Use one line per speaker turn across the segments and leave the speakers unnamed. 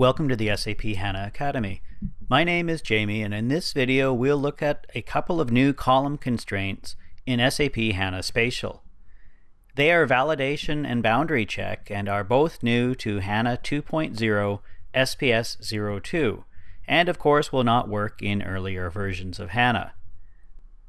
Welcome to the SAP HANA Academy. My name is Jamie and in this video we'll look at a couple of new column constraints in SAP HANA Spatial. They are validation and boundary check and are both new to HANA 2.0 SPS 02 and of course will not work in earlier versions of HANA.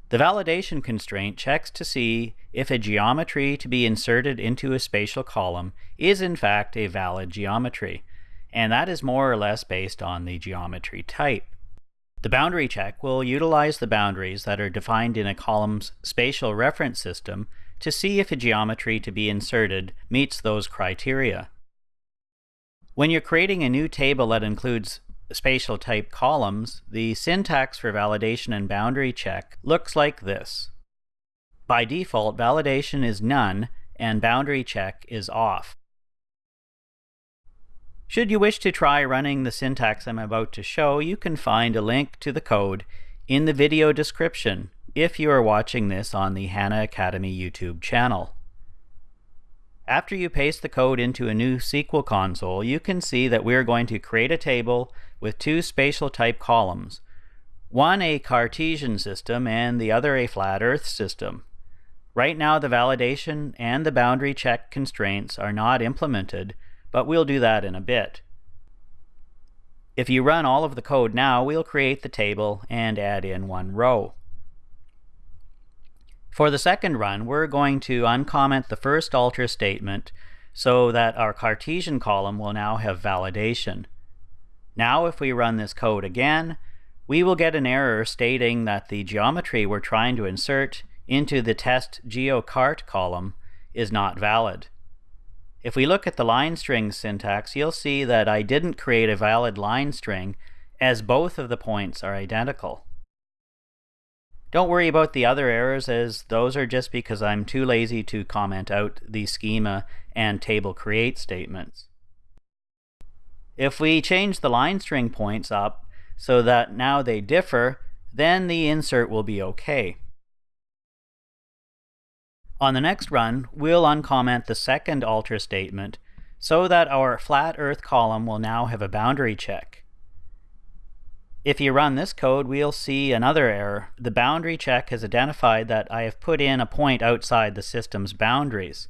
The validation constraint checks to see if a geometry to be inserted into a spatial column is in fact a valid geometry, and that is more or less based on the geometry type. The boundary check will utilize the boundaries that are defined in a column's spatial reference system to see if a geometry to be inserted meets those criteria. When you're creating a new table that includes spatial type columns, the syntax for validation and boundary check looks like this. By default, validation is none and boundary check is off. Should you wish to try running the syntax I'm about to show, you can find a link to the code in the video description if you are watching this on the HANA Academy YouTube channel. After you paste the code into a new SQL console, you can see that we're going to create a table with two spatial type columns, one a Cartesian system and the other a flat earth system. Right now the validation and the boundary check constraints are not implemented, but we'll do that in a bit. If you run all of the code now, we'll create the table and add in one row. For the second run, we're going to uncomment the first alter statement so that our Cartesian column will now have validation. Now if we run this code again, we will get an error stating that the geometry we're trying to insert into the test geocart column is not valid. If we look at the line string syntax, you'll see that I didn't create a valid line string as both of the points are identical. Don't worry about the other errors as those are just because I'm too lazy to comment out the schema and table create statements. If we change the line string points up so that now they differ, then the insert will be okay. On the next run, we'll uncomment the second alter statement so that our flat earth column will now have a boundary check. If you run this code, we'll see another error. The boundary check has identified that I have put in a point outside the system's boundaries.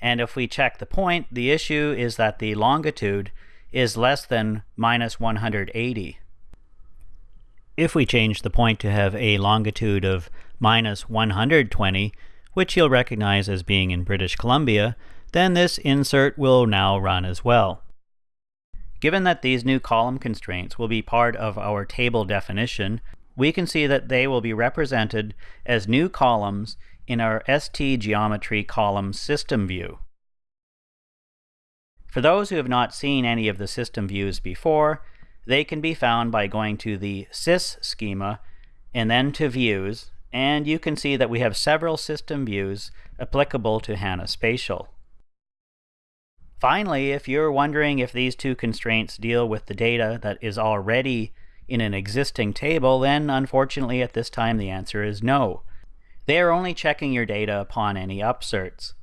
And if we check the point, the issue is that the longitude is less than minus 180. If we change the point to have a longitude of minus 120, which you'll recognize as being in British Columbia, then this insert will now run as well. Given that these new column constraints will be part of our table definition, we can see that they will be represented as new columns in our ST geometry column system view. For those who have not seen any of the system views before, they can be found by going to the sys schema and then to views, and you can see that we have several system views applicable to HANA Spatial. Finally, if you're wondering if these two constraints deal with the data that is already in an existing table, then unfortunately at this time the answer is no. They are only checking your data upon any upserts.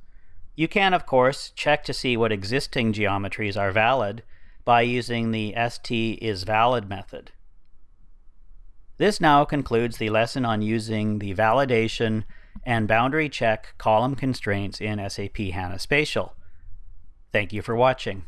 You can, of course, check to see what existing geometries are valid by using the st is valid method. This now concludes the lesson on using the validation and boundary check column constraints in SAP HANA Spatial. Thank you for watching.